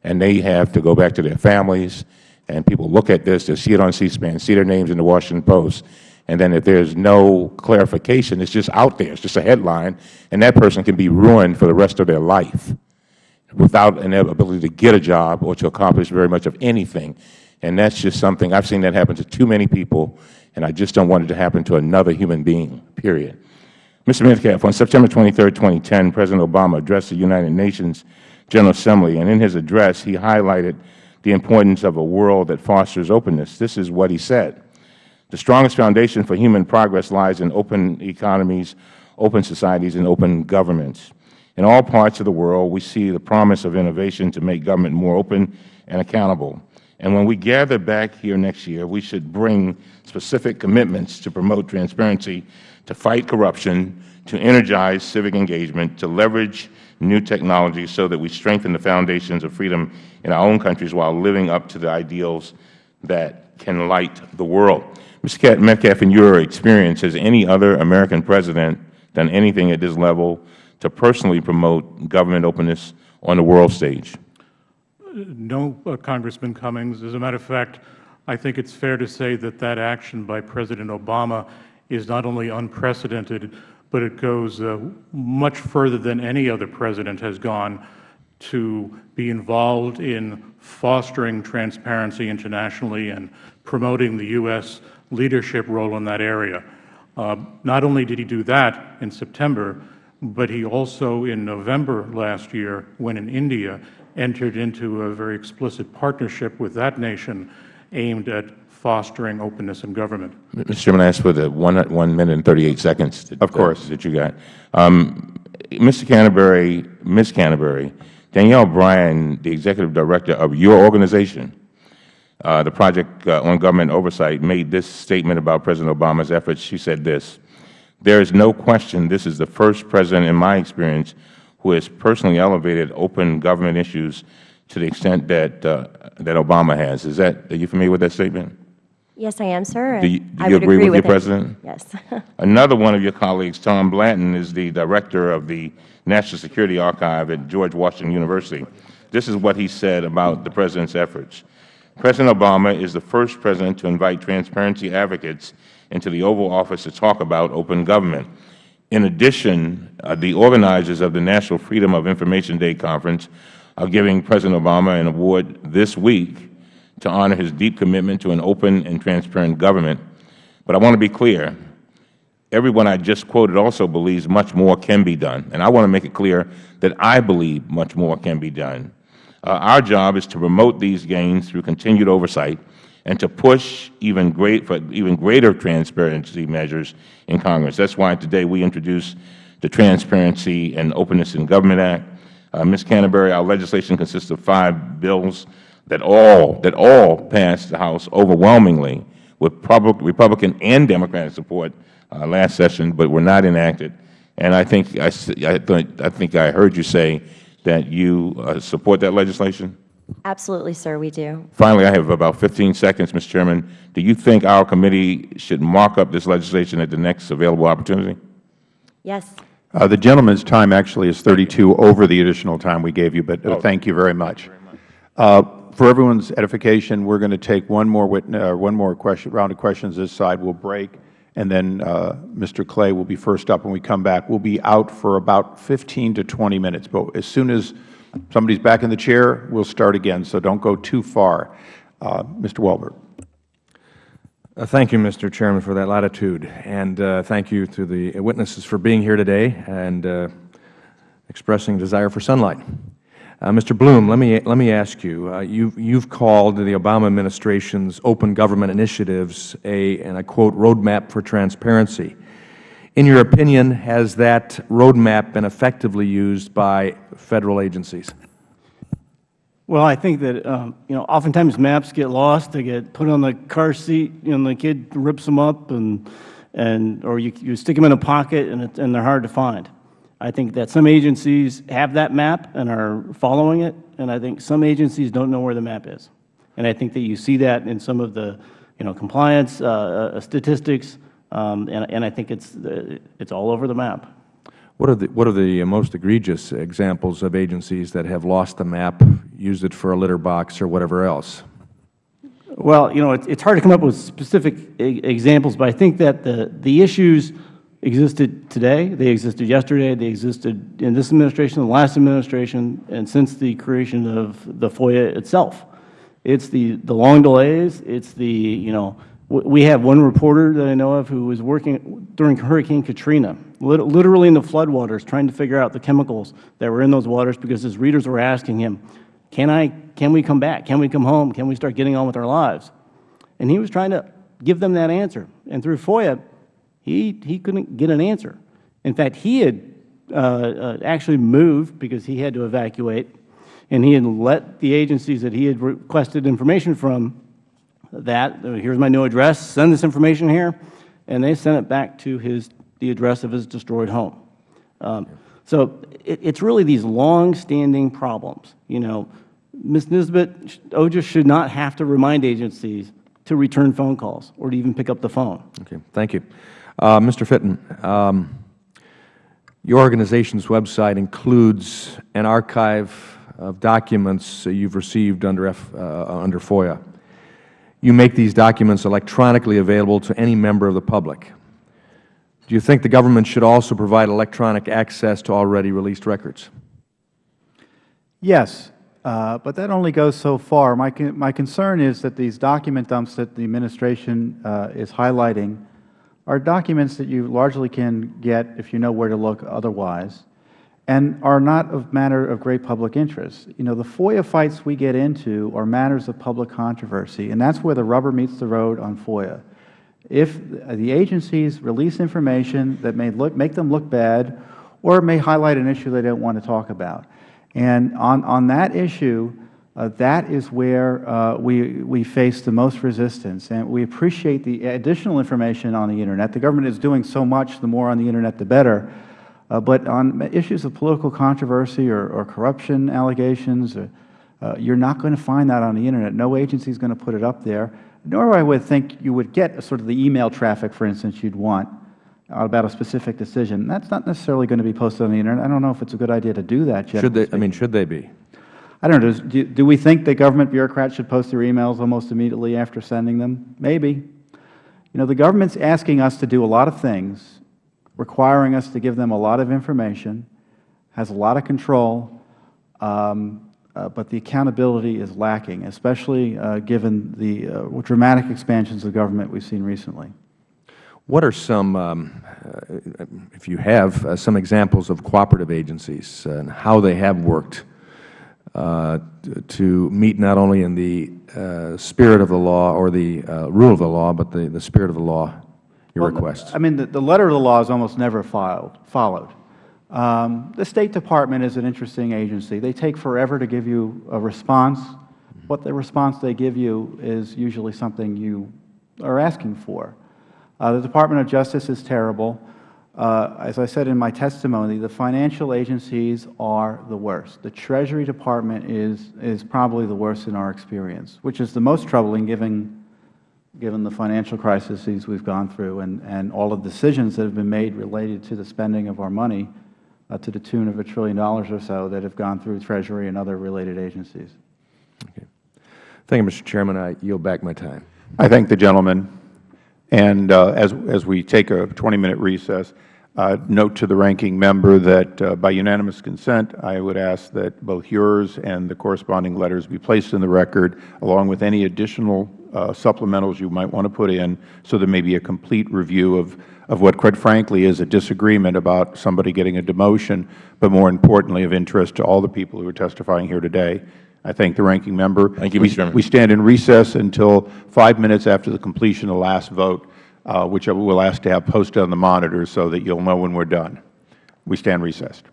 and they have to go back to their families and people look at this, they see it on C-SPAN, see their names in the Washington Post, and then if there's no clarification, it's just out there, it's just a headline, and that person can be ruined for the rest of their life without an ability to get a job or to accomplish very much of anything. And that's just something, I've seen that happen to too many people, and I just don't want it to happen to another human being, period. Mr. Metcalfe, on September 23, 2010, President Obama addressed the United Nations General Assembly, and in his address, he highlighted the importance of a world that fosters openness. This is what he said. The strongest foundation for human progress lies in open economies, open societies, and open governments. In all parts of the world, we see the promise of innovation to make government more open and accountable. And when we gather back here next year, we should bring specific commitments to promote transparency, to fight corruption, to energize civic engagement, to leverage new technology so that we strengthen the foundations of freedom in our own countries while living up to the ideals that can light the world. Mr. Metcalfe, in your experience, has any other American president done anything at this level to personally promote government openness on the world stage? No, uh, Congressman Cummings. As a matter of fact, I think it is fair to say that that action by President Obama is not only unprecedented, but it goes uh, much further than any other president has gone to be involved in fostering transparency internationally and promoting the U.S. leadership role in that area. Uh, not only did he do that in September, but he also in November last year, when in India, entered into a very explicit partnership with that nation aimed at fostering openness in government. Mr. Chairman, I ask for the one, one minute and 38 seconds that, of course. that, that you got. Um, Mr. Canterbury, Ms. Canterbury, Danielle Brian, the Executive Director of your organization, uh, the Project uh, on Government Oversight, made this statement about President Obama's efforts. She said this, there is no question this is the first President in my experience who has personally elevated open government issues to the extent that, uh, that Obama has. Is that, are you familiar with that statement? Yes, I am, sir. Do you, do I you would agree with your it. President? Yes. Another one of your colleagues, Tom Blanton, is the Director of the National Security Archive at George Washington University. This is what he said about the President's efforts. President Obama is the first President to invite transparency advocates into the Oval Office to talk about open government. In addition, uh, the organizers of the National Freedom of Information Day Conference are giving President Obama an award this week to honor his deep commitment to an open and transparent government. But I want to be clear, everyone I just quoted also believes much more can be done. And I want to make it clear that I believe much more can be done. Uh, our job is to promote these gains through continued oversight and to push even great, for even greater transparency measures in Congress. That is why today we introduced the Transparency and Openness in Government Act. Uh, Ms. Canterbury, our legislation consists of five bills that all, that all passed the House overwhelmingly with Republican and Democratic support uh, last session, but were not enacted. And I think I, I, think I heard you say that you uh, support that legislation? Absolutely, sir, we do. Finally, I have about 15 seconds, Mr. Chairman. Do you think our committee should mark up this legislation at the next available opportunity? Yes. Uh, the gentleman's time actually is 32 over the additional time we gave you, but uh, thank you very much. Uh, for everyone's edification, we're going to take one more, uh, one more question, round of questions this side. We'll break and then uh, Mr. Clay will be first up when we come back. We'll be out for about 15 to 20 minutes, but as soon as somebody's back in the chair, we'll start again, so don't go too far. Uh, Mr. Welborn. Uh, thank you, Mr. Chairman, for that latitude, and uh, thank you to the witnesses for being here today and uh, expressing desire for sunlight. Uh, Mr. Blum, let me, let me ask you, uh, you, you've called the Obama administration's open government initiatives a, and I quote, roadmap for transparency. In your opinion, has that roadmap been effectively used by Federal agencies? Well, I think that, um, you know, oftentimes maps get lost. They get put on the car seat, and the kid rips them up, and, and or you, you stick them in a pocket, and, it, and they're hard to find. I think that some agencies have that map and are following it, and I think some agencies don't know where the map is. And I think that you see that in some of the, you know, compliance uh, uh, statistics, um, and, and I think it's, uh, it's all over the map. What are, the, what are the most egregious examples of agencies that have lost the map, used it for a litter box or whatever else? Well, you know, it, it's hard to come up with specific examples, but I think that the, the issues existed today, they existed yesterday, they existed in this administration, the last administration, and since the creation of the FOIA itself. It's the, the long delays, it's the, you know, we have one reporter that I know of who was working during Hurricane Katrina, literally in the floodwaters, trying to figure out the chemicals that were in those waters because his readers were asking him, can, I, can we come back? Can we come home? Can we start getting on with our lives? And he was trying to give them that answer. And through FOIA, he, he couldn't get an answer. In fact, he had uh, uh, actually moved because he had to evacuate, and he had let the agencies that he had requested information from that, uh, here's my new address, send this information here, and they sent it back to his, the address of his destroyed home. Um, so it, it's really these long-standing problems. You know, Ms. Nisbet, OGA should not have to remind agencies to return phone calls or to even pick up the phone. Okay, thank you. Uh, Mr. Fitton, um, your organization's website includes an archive of documents you have received under, F, uh, under FOIA. You make these documents electronically available to any member of the public. Do you think the government should also provide electronic access to already released records? Yes, uh, but that only goes so far. My, my concern is that these document dumps that the Administration uh, is highlighting are documents that you largely can get if you know where to look otherwise and are not of matter of great public interest. You know, the FOIA fights we get into are matters of public controversy, and that's where the rubber meets the road on FOIA. If the agencies release information that may look, make them look bad or may highlight an issue they don't want to talk about, and on, on that issue, uh, that is where uh, we, we face the most resistance. And we appreciate the additional information on the Internet. The government is doing so much, the more on the Internet, the better. Uh, but on issues of political controversy or, or corruption allegations, or, Uh, you're not going to find that on the Internet. No agency is going to put it up there, nor I would think you would get sort of the email traffic, for instance, you'd want about a specific decision. That's not necessarily going to be posted on the Internet. I don't know if it's a good idea to do that, Should they, I mean, should they be? I don't know. Does- Do, do we think that government bureaucrats should post their emails almost immediately after sending them? Maybe. You know, the government's asking us to do a lot of things, requiring us to give them a lot of information, has a lot of control, um, uh, but the accountability is lacking, especially uh, given the uh, dramatic expansions of government we've seen recently. What are some, um, uh, if you have, uh, some examples of cooperative agencies and how they have worked uh, to meet not only in the spirit of the law or the rule of the law, but the, the spirit of the law, your Well, requests? I mean, the, the letter of the law is almost never filed, followed. Um, the State Department is an interesting agency. They take forever to give you a response. What the response they give you is usually something you are asking for. Uh, the Department of Justice is terrible. Uh, as I said in my testimony, the financial agencies are the worst. The Treasury Department is, is probably the worst in our experience, which is the most troubling given, given the financial crises we've gone through and, and all of the decisions that have been made related to the spending of our money uh, to the tune of a trillion dollars or so that have gone through Treasury and other related agencies. Okay. Thank you, Mr. Chairman. I yield back my time. I thank the gentleman. And uh, as, as we take a 20-minute recess, uh, note to the ranking member that uh, by unanimous consent, I would ask that both yours and the corresponding letters be placed in the record, along with any additional supplementals you might want to put in, so there may be a complete review of, of what, quite frankly, is a disagreement about somebody getting a demotion, but more importantly, of interest to all the people who are testifying here today. I thank the ranking member. Thank you, We- Mr. Chairman. We stand in recess until five minutes after the completion of the last vote, uh, which I will ask to have posted on the monitor so that you'll know when we're done. We stand recessed.